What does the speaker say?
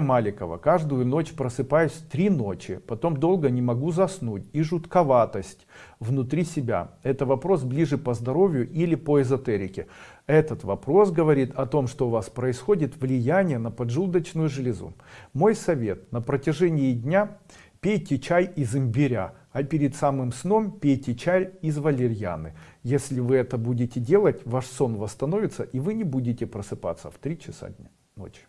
Маликова. Каждую ночь просыпаюсь три ночи, потом долго не могу заснуть и жутковатость внутри себя. Это вопрос ближе по здоровью или по эзотерике. Этот вопрос говорит о том, что у вас происходит влияние на поджелудочную железу. Мой совет на протяжении дня пейте чай из имбиря, а перед самым сном пейте чай из валерьяны. Если вы это будете делать, ваш сон восстановится и вы не будете просыпаться в 3 часа дня, ночи.